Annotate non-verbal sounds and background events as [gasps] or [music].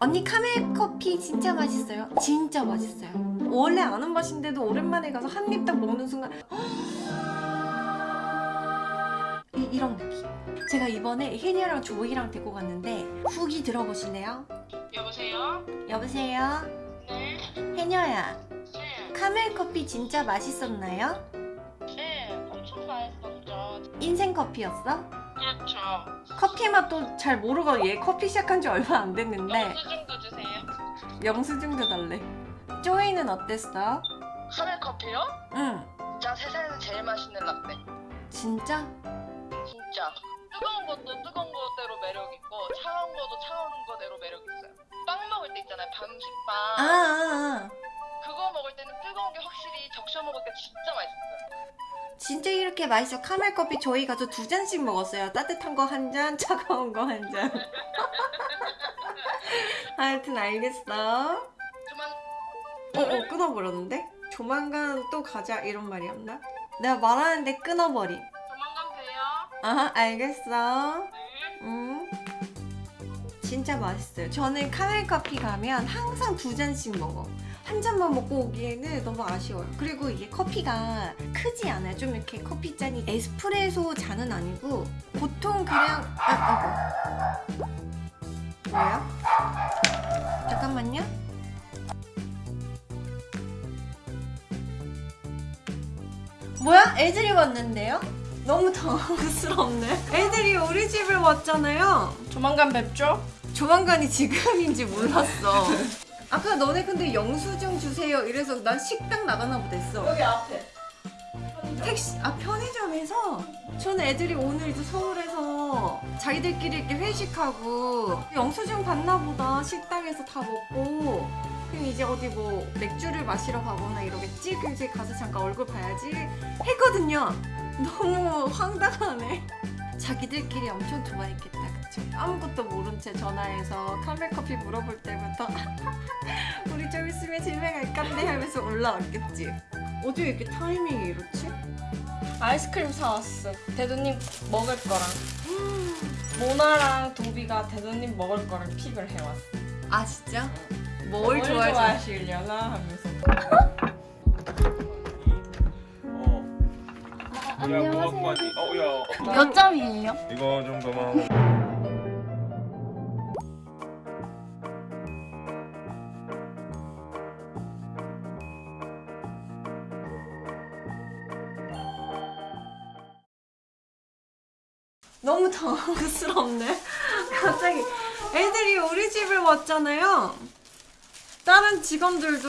언니 카멜 커피 진짜 맛있어요. 진짜 맛있어요. 원래 아는 맛인데도 오랜만에 가서 한 입 딱 먹는 순간 이, 이런 느낌. 제가 이번에 혜니랑 조이랑 데리고 갔는데 후기 들어보실래요? 여보세요? 여보세요? 네? 혜녀야 네. 카멜 커피 진짜 맛있었나요? 네. 엄청 맛있었죠. 인생 커피였어? 그렇죠. 커피 맛도 잘 모르고 얘 커피 시작한 지 얼마 안 됐는데 영수증도 주세요. 영수증도 달래 조이는 어땠어? 카멜 커피요? 응 진짜 세상에서 제일 맛있는 라떼. 진짜? 진짜. 뜨거운 것도 뜨거운 거대로 매력 있고 차가운 것도 차가운 거대로 매력 있어요. 빵 먹을 때 있잖아요. 반식빵. 아, 아, 아. 그거 먹을 때는 뜨거운 게 확실히 적셔 먹을 때 진짜 맛있어요. 진짜 이렇게 맛있어 카멜 커피 저희 가서 두 잔씩 먹었어요 따뜻한 거 한 잔 [laughs] 차가운 거 한잔 [laughs] 하여튼 알겠어 그만 어, 어 끊어버렸는데? 조만간 또 가자 이런 말이었나? 내가 말하는데 끊어버리 조만간 봬요. 아 알겠어 네. 음 진짜 맛있어요 저는 카멜 커피 가면 항상 두 잔씩 먹어 한 잔만 먹고 오기에는 너무 아쉬워요 그리고 이게 커피가 크지 않아요 좀 이렇게 커피 잔이 에스프레소 잔은 아니고 보통 그냥 아, 아이고 뭐야? 잠깐만요 뭐야? 애들이 왔는데요? 너무 당황스럽네. 애들이 우리 집에 왔잖아요. 조만간 뵙죠? 조만간이 지금인지 몰랐어. 아까 너네 근데 영수증 주세요. 이래서 난 식당 나가나 보댔어. 여기 앞에. 택시 아 편의점에서? 저는 애들이 오늘 이제 서울에서 자기들끼리 이렇게 회식하고 영수증 받나 보다. 식당에서 다 먹고. 그럼 이제 어디 뭐 맥주를 마시러 가거나 이러겠지? 그럼 이제 가서 잠깐 얼굴 봐야지. 했거든요 너무 황당하네 자기들끼리 엄청 좋아했겠다 그쵸 아무것도 모른 채 전화해서 카멜 커피 물어볼 때부터 [laughs] 우리 좀 있으면 집에 갈 건데 하면서 올라왔겠지 어디 이렇게 타이밍이 이렇지? 아이스크림 사왔어. 대도님 먹을 거랑. [gasps] 모나랑 도비가 대도님 먹을 거를 픽을 해왔어. 아 진짜? 뭘 뭘? 좋아하시려나 하면서. [laughs] 야. 몇 점이에요? 이거 정도만. 너무 당황스럽네. [laughs] 갑자기 애들이 우리 집에 왔잖아요. 다른 직원들도